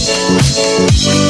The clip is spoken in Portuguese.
Música